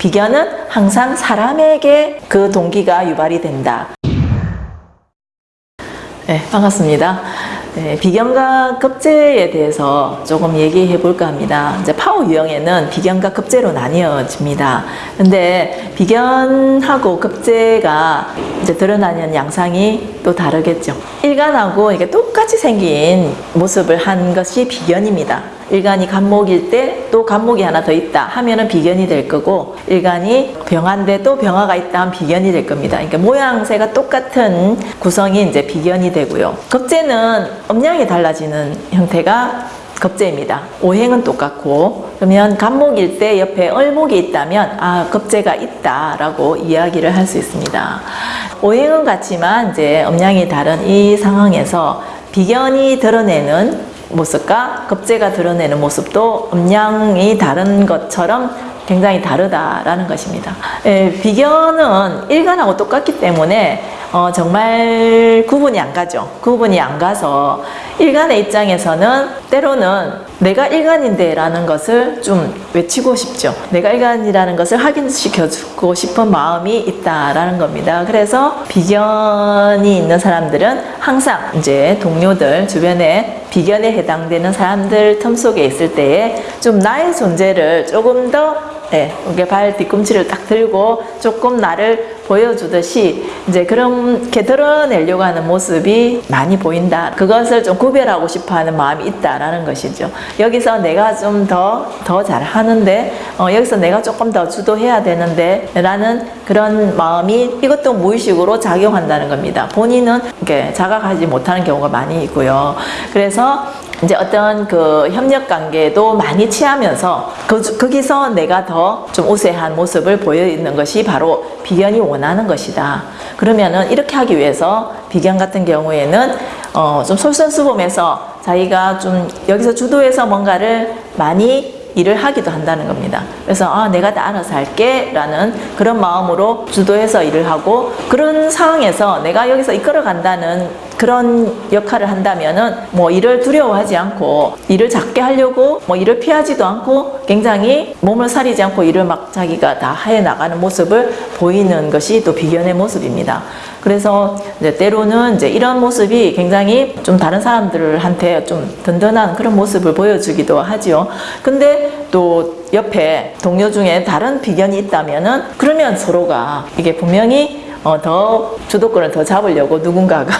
비견은 항상 사람에게 그 동기가 유발이 된다. 네, 반갑습니다. 네, 비견과 급제에 대해서 조금 얘기해 볼까 합니다. 이제 파워 유형에는 비견과 급제로 나뉘어집니다. 근데 비견하고 급제가 이제 드러나는 양상이 또 다르겠죠. 일간하고 이게 똑같이 생긴 모습을 한 것이 비견입니다. 일간이 간목일 때 또 간목이 하나 더 있다 하면은 비견이 될 거고 일간이 병화인데 또 병화가 있다 하면 비견이 될 겁니다. 그러니까 모양새가 똑같은 구성이 이제 비견이 되고요. 급제는 음양이 달라지는 형태가 급제입니다. 오행은 똑같고 그러면 간목일 때 옆에 을목이 있다면 아 급제가 있다라고 이야기를 할 수 있습니다. 오행은 같지만 이제 음양이 다른 이 상황에서 비견이 드러내는 모습과 급제가 드러내는 모습도 음양이 다른 것처럼 굉장히 다르다라는 것입니다. 예, 비견은 일간하고 똑같기 때문에 어, 정말 구분이 안 가죠. 구분이 안 가서 일간의 입장에서는 때로는 내가 일간인데 라는 것을 좀 외치고 싶죠. 내가 일간이라는 것을 확인시켜주고 싶은 마음이 있다라는 겁니다. 그래서 비견이 있는 사람들은 항상 이제 동료들 주변에 비견에 해당되는 사람들 틈 속에 있을 때에 좀 나의 존재를 조금 더 네, 이게 발 뒤꿈치를 딱 들고 조금 나를 보여주듯이 이제 그렇게 드러내려고 하는 모습이 많이 보인다. 그것을 좀 구별하고 싶어 하는 마음이 있다라는 것이죠. 여기서 내가 좀 더, 더 잘하는데, 어, 여기서 내가 조금 더 주도해야 되는데, 라는 그런 마음이 이것도 무의식으로 작용한다는 겁니다. 본인은 이렇게 자각하지 못하는 경우가 많이 있고요. 그래서 이제 어떤 그 협력 관계도 많이 취하면서 그, 거기서 내가 더 좀 우세한 모습을 보여있는 것이 바로 비견이 원하는 것이다. 그러면은 이렇게 하기 위해서 비견 같은 경우에는 어, 좀 솔선수범해서 자기가 좀 여기서 주도해서 뭔가를 많이 일을 하기도 한다는 겁니다. 그래서 아 내가 다 알아서 할게 라는 그런 마음으로 주도해서 일을 하고 그런 상황에서 내가 여기서 이끌어 간다는 그런 역할을 한다면은 뭐 일을 두려워하지 않고 일을 작게 하려고 뭐 일을 피하지도 않고 굉장히 몸을 사리지 않고 일을 막 자기가 다 해 나가는 모습을 보이는 것이 또 비견의 모습입니다. 그래서 이제 때로는 이제 이런 모습이 굉장히 좀 다른 사람들한테 좀 든든한 그런 모습을 보여주기도 하지요. 근데 또 옆에 동료 중에 다른 비견이 있다면은 그러면 서로가 이게 분명히 어, 더 주도권을 더 잡으려고 누군가가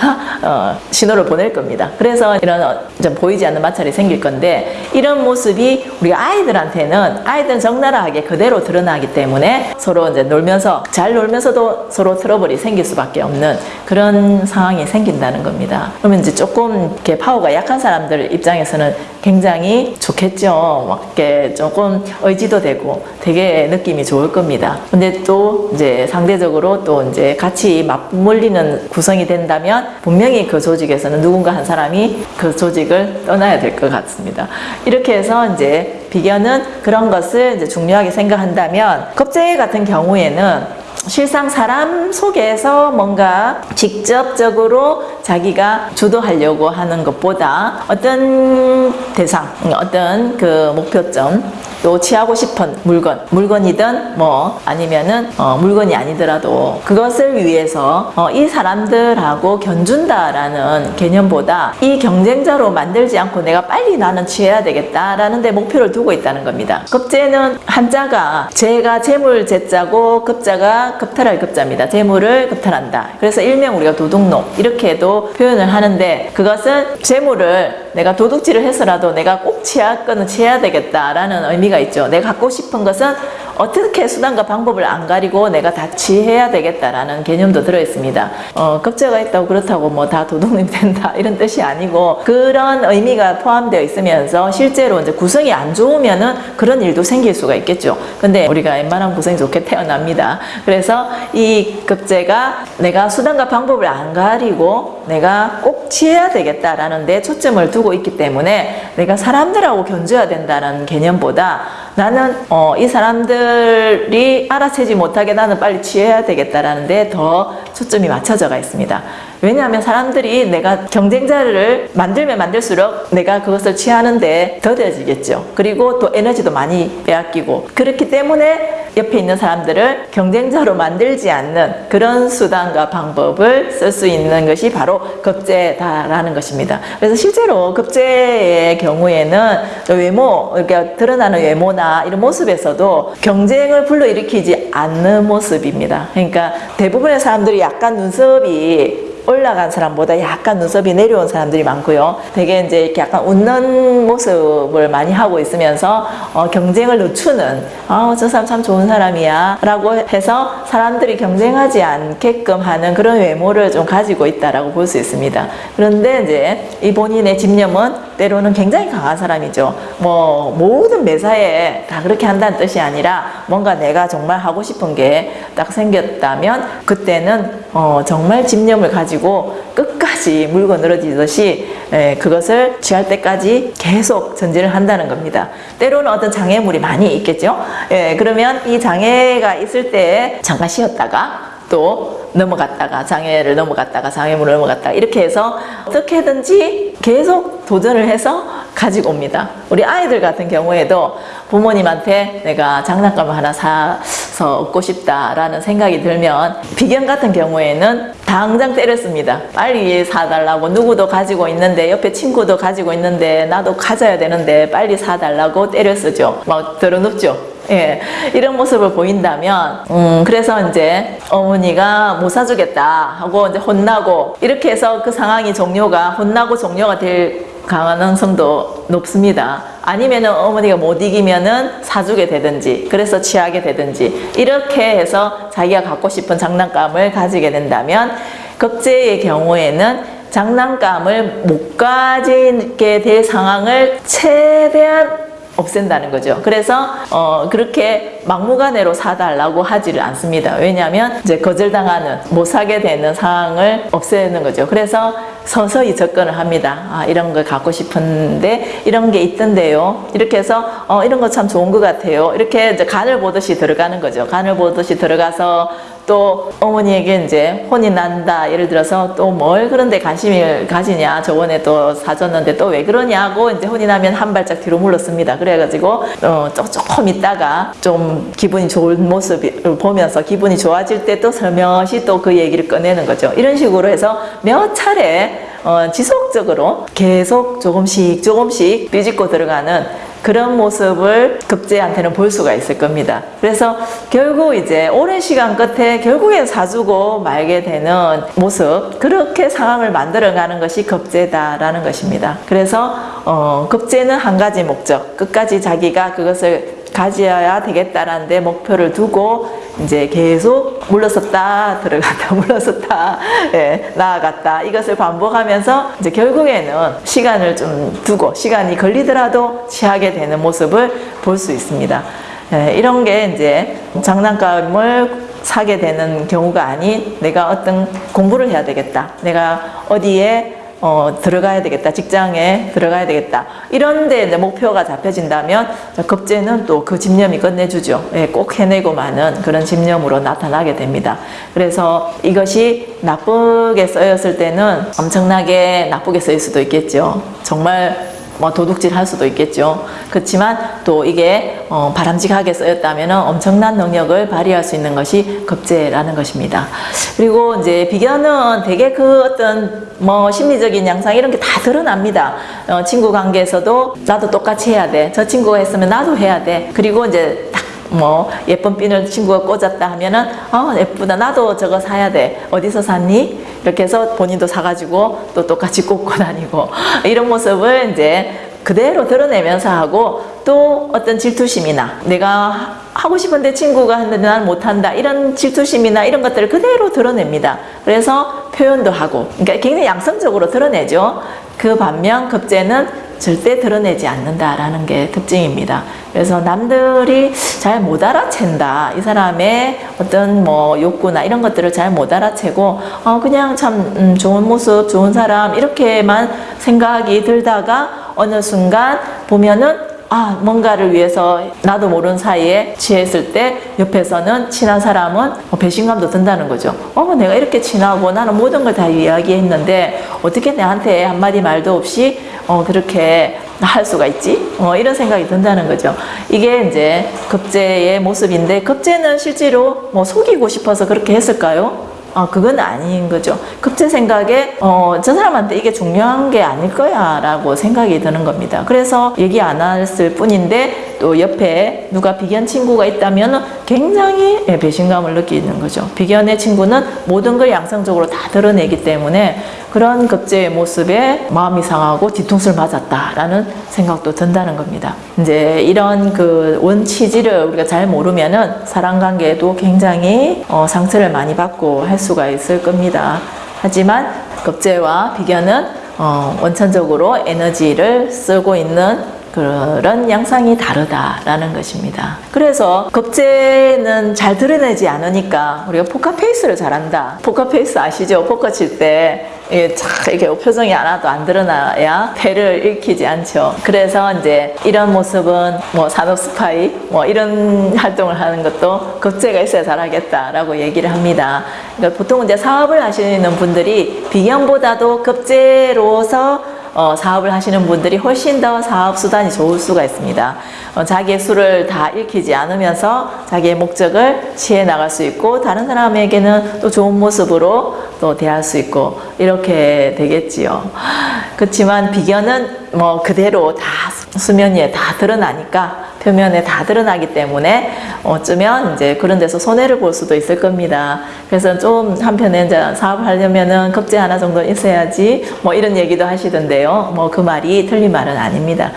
어, 신호를 보낼 겁니다. 그래서 이런 어, 좀 보이지 않는 마찰이 생길 건데 이런 모습이 우리 아이들한테는 아이들은 적나라하게 그대로 드러나기 때문에 서로 이제 놀면서 잘 놀면서도 서로 트러블이 생길 수밖에 없는 그런 상황이 생긴다는 겁니다. 그러면 이제 조금 이렇게 파워가 약한 사람들 입장에서는 굉장히 좋겠죠. 막 이렇게 조금 의지도 되고 되게 느낌이 좋을 겁니다. 근데 또 이제 상대적으로 또 이제 같이 맞물리는 구성이 된다면 분명히 그 조직에서는 누군가 한 사람이 그 조직을 떠나야 될 것 같습니다. 이렇게 해서 이제 비견은 그런 것을 이제 중요하게 생각한다면 겁제 같은 경우에는 실상 사람 속에서 뭔가 직접적으로 자기가 주도하려고 하는 것보다 어떤 대상, 어떤 그 목표점 또 취하고 싶은 물건, 물건이든 뭐 아니면은 어, 물건이 아니더라도 그것을 위해서 어, 이 사람들하고 견준다라는 개념보다 이 경쟁자로 만들지 않고 내가 빨리 나는 취해야 되겠다라는 데 목표를 두고 있다는 겁니다. 급제는 한자가 재가 재물 재자고 급자가 급탈할 급자입니다. 재물을 급탈한다. 그래서 일명 우리가 도둑놈 이렇게도 표현을 하는데 그것은 재물을 내가 도둑질을 해서라도 내가 꼭 취할 거는 취해야 되겠다라는 의미가 있죠. 내가 갖고 싶은 것은 어떻게 수단과 방법을 안 가리고 내가 다 취해야 되겠다라는 개념도 들어있습니다. 어, 급제가 있다고 그렇다고 뭐 다 도둑님이 된다 이런 뜻이 아니고 그런 의미가 포함되어 있으면서 실제로 이제 구성이 안 좋으면은 그런 일도 생길 수가 있겠죠. 근데 우리가 웬만한 구성이 좋게 태어납니다. 그래서 이 급제가 내가 수단과 방법을 안 가리고 내가 꼭 취해야 되겠다라는 데 초점을 두고 있기 때문에 내가 사람들하고 견줘야 된다는 개념보다 나는 어, 이 사람들이 알아채지 못하게 나는 빨리 취해야 되겠다라는 데 더 초점이 맞춰져 가 있습니다. 왜냐하면 사람들이 내가 경쟁자를 만들면 만들수록 내가 그것을 취하는데 더뎌지겠죠. 그리고 또 에너지도 많이 빼앗기고 그렇기 때문에 옆에 있는 사람들을 경쟁자로 만들지 않는 그런 수단과 방법을 쓸 수 있는 것이 바로 급제다라는 것입니다. 그래서 실제로 급제의 경우에는 외모, 이렇게 드러나는 외모나 이런 모습에서도 경쟁을 불러일으키지 않는 모습입니다. 그러니까 대부분의 사람들이 약간 눈썹이 올라간 사람보다 약간 눈썹이 내려온 사람들이 많고요. 되게 이제 이렇게 약간 웃는 모습을 많이 하고 있으면서 어, 경쟁을 늦추는 아, 저 사람 참 좋은 사람이야 라고 해서 사람들이 경쟁하지 않게끔 하는 그런 외모를 좀 가지고 있다라고 볼 수 있습니다. 그런데 이제 이 본인의 집념은 때로는 굉장히 강한 사람이죠. 뭐 모든 매사에 다 그렇게 한다는 뜻이 아니라 뭔가 내가 정말 하고 싶은 게 딱 생겼다면 그때는 어, 정말 집념을 가지고 끝까지 물고 늘어지듯이 예, 그것을 취할 때까지 계속 전진을 한다는 겁니다. 때로는 어떤 장애물이 많이 있겠죠. 예, 그러면 이 장애가 있을 때 잠깐 쉬었다가 또 넘어갔다가 장애를 넘어갔다가 장애물을 넘어갔다가 이렇게 해서 어떻게든지 계속 도전을 해서 가지고 옵니다. 우리 아이들 같은 경우에도 부모님한테 내가 장난감을 하나 사서 얻고 싶다라는 생각이 들면 비견 같은 경우에는 당장 때렸습니다. 빨리 사달라고 누구도 가지고 있는데 옆에 친구도 가지고 있는데 나도 가져야 되는데 빨리 사달라고 때려 쓰죠. 막 들어눕죠. 예, 이런 모습을 보인다면, 음, 그래서 이제 어머니가 못 사주겠다 하고 이제 혼나고, 이렇게 해서 그 상황이 종료가, 혼나고 종료가 될 가능성도 높습니다. 아니면 은 어머니가 못 이기면 은 사주게 되든지, 그래서 취하게 되든지, 이렇게 해서 자기가 갖고 싶은 장난감을 가지게 된다면, 급제의 경우에는 장난감을 못 가지게 될 상황을 최대한 없앤다는 거죠. 그래서 어, 그렇게 막무가내로 사달라고 하지를 않습니다. 왜냐하면 이제 거절당하는 못 사게 되는 상황을 없애는 거죠. 그래서 서서히 접근을 합니다. 아, 이런 걸 갖고 싶은데 이런 게 있던데요. 이렇게 해서 어, 이런 거 참 좋은 것 같아요. 이렇게 이제 간을 보듯이 들어가는 거죠. 간을 보듯이 들어가서 또 어머니에게 이제 혼이 난다. 예를 들어서 또 뭘 그런데 관심을 가지냐. 저번에 또 사줬는데 또 왜 그러냐고 이제 혼이 나면 한 발짝 뒤로 물렀습니다. 그래가지고 어, 조금 있다가 좀 기분이 좋은 모습을 보면서 기분이 좋아질 때또 살며시 또 그 얘기를 꺼내는 거죠. 이런 식으로 해서 몇 차례 어, 지속적으로 계속 조금씩 조금씩 삐짓고 들어가는 그런 모습을 급제한테는 볼 수가 있을 겁니다. 그래서 결국 이제 오랜 시간 끝에 결국엔 사주고 말게 되는 모습 그렇게 상황을 만들어가는 것이 급제다라는 것입니다. 그래서 어, 급제는 한 가지 목적 끝까지 자기가 그것을 가져야 되겠다라는 데 목표를 두고 이제 계속 물러섰다 들어갔다 물러섰다 예, 나아갔다 이것을 반복하면서 이제 결국에는 시간을 좀 두고 시간이 걸리더라도 취하게 되는 모습을 볼 수 있습니다. 예, 이런 게 이제 장난감을 사게 되는 경우가 아닌 내가 어떤 공부를 해야 되겠다. 내가 어디에 어, 들어가야 되겠다. 직장에 들어가야 되겠다. 이런데 이제 목표가 잡혀진다면 급제는 또 그 집념이 끝내주죠. 예, 꼭 해내고 마는 그런 집념으로 나타나게 됩니다. 그래서 이것이 나쁘게 쓰였을 때는 엄청나게 나쁘게 쓰일 수도 있겠죠. 정말 뭐 도둑질 할 수도 있겠죠. 그렇지만 또 이게 어, 바람직하게 쓰였다면 엄청난 능력을 발휘할 수 있는 것이 급제라는 것입니다. 그리고 이제 비견은 되게 그 어떤 뭐 심리적인 양상 이런 게 다 드러납니다. 어, 친구 관계에서도 나도 똑같이 해야 돼. 저 친구가 했으면 나도 해야 돼. 그리고 이제 딱 뭐 예쁜 핀을 친구가 꽂았다 하면은 어 예쁘다. 나도 저거 사야 돼. 어디서 샀니? 이렇게 해서 본인도 사가지고 또 똑같이 꽂고 다니고. 이런 모습을 이제 그대로 드러내면서 하고 또 어떤 질투심이나 내가 하고 싶은데 친구가 했는데 나는 못한다. 이런 질투심이나 이런 것들을 그대로 드러냅니다. 그래서 표현도 하고. 그러니까 굉장히 양성적으로 드러내죠 그 반면 급제는 절대 드러내지 않는다라는 게 특징입니다. 그래서 남들이 잘 못 알아챈다. 이 사람의 어떤 뭐 욕구나 이런 것들을 잘 못 알아채고 어 그냥 참 음, 좋은 모습, 좋은 사람 이렇게만 생각이 들다가 어느 순간 보면은 아 뭔가를 위해서 나도 모르는 사이에 취했을 때 옆에서는 친한 사람은 어, 배신감도 든다는 거죠. 어 내가 이렇게 친하고 나는 모든 걸 다 이야기했는데 어떻게 내한테 한마디 말도 없이 어 그렇게 할 수가 있지? 어, 이런 생각이 든다는 거죠. 이게 이제 급제의 모습인데 급제는 실제로 뭐 속이고 싶어서 그렇게 했을까요? 아, 그건 아닌 거죠. 급제 생각에, 어, 저 사람한테 이게 중요한 게 아닐 거야, 라고 생각이 드는 겁니다. 그래서 얘기 안 했을 뿐인데, 또 옆에 누가 비견 친구가 있다면 굉장히 예, 배신감을 느끼는 거죠. 비견의 친구는 모든 걸 양성적으로 다 드러내기 때문에 그런 겁재의 모습에 마음이 상하고 뒤통수를 맞았다라는 생각도 든다는 겁니다. 이제 이런 그 원치지를 우리가 잘 모르면은 사람 관계에도 굉장히 어, 상처를 많이 받고 할 수가 있을 겁니다. 하지만 겁재와 비견은 어, 원천적으로 에너지를 쓰고 있는 그런 양상이 다르다라는 것입니다. 그래서 겁재는 잘 드러내지 않으니까 우리가 포커페이스를 잘한다. 포커페이스 아시죠? 포커 칠때 이렇게 표정이 하나도 안 드러나야 패를 읽히지 않죠. 그래서 이제 이런 모습은 뭐 산업 스파이 뭐 이런 활동을 하는 것도 겁재가 있어야 잘하겠다라고 얘기를 합니다. 그러니까 보통 이제 사업을 하시는 분들이 비견보다도 급제로서 어, 사업을 하시는 분들이 훨씬 더 사업 수단이 좋을 수가 있습니다. 어, 자기의 수를 다 읽히지 않으면서 자기의 목적을 취해 나갈 수 있고 다른 사람에게는 또 좋은 모습으로 또 대할 수 있고 이렇게 되겠지요. 그렇지만 비견은 뭐 그대로 다 수면 위에 다 드러나니까 표면에 다 드러나기 때문에 어쩌면 이제 그런 데서 손해를 볼 수도 있을 겁니다. 그래서 좀 한편에 이제 사업을 하려면은 급제 하나 정도 있어야지 뭐 이런 얘기도 하시던데요. 뭐 그 말이 틀린 말은 아닙니다.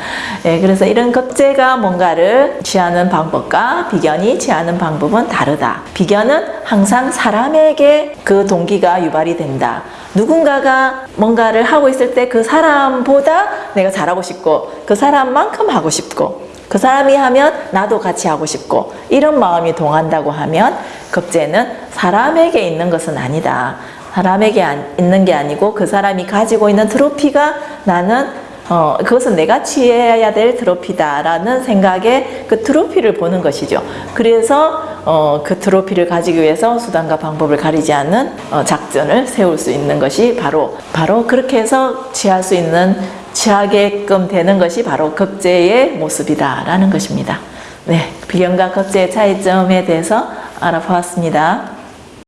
예, 그래서 이런 급제가 뭔가를 취하는 방법과 비견이 취하는 방법은 다르다. 비견은 항상 사람에게 그 동기가 유발이 된다. 누군가가 뭔가를 하고 있을 때 그 사람보다 내가 잘하고 싶고 그 사람만큼 하고 싶고 그 사람이 하면 나도 같이 하고 싶고 이런 마음이 동한다고 하면 급제는 사람에게 있는 것은 아니다. 사람에게 있는 게 아니고 그 사람이 가지고 있는 트로피가 나는 어, 그것은 내가 취해야 될 트로피다라는 생각에 그 트로피를 보는 것이죠. 그래서 어, 그 트로피를 가지기 위해서 수단과 방법을 가리지 않는 어, 작전을 세울 수 있는 것이 바로 바로 그렇게 해서 취할 수 있는 취하게끔 되는 것이 바로 급제의 모습이다라는 것입니다. 네, 비견과 급제의 차이점에 대해서 알아보았습니다.